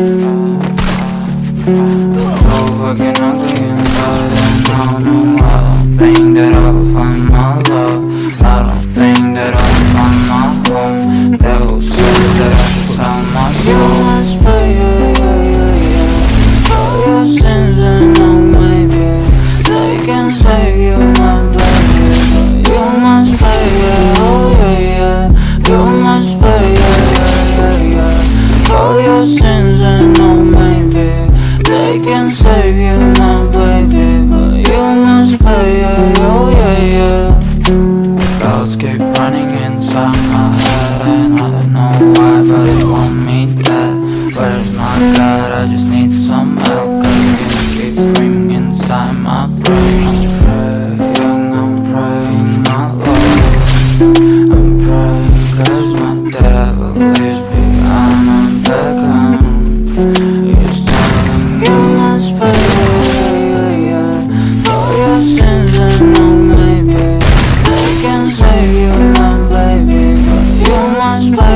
Over fucking ugly inside and now, Oh yeah, oh yeah, yeah Thoughts keep running inside my head. And I don't know why, but